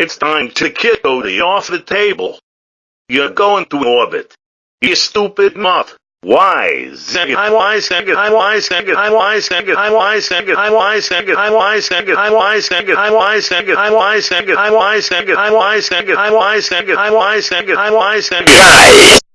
It's time to kick Odie off the table. You're going to orbit. You stupid mutt. Why? Zing I why, sing I why, sing I why, sing I why, sing I why, sing I why, sing I why, sing I why, sing I why, sing I why, sing I why, sing I why, sing I why, sing I why why, I why Hey.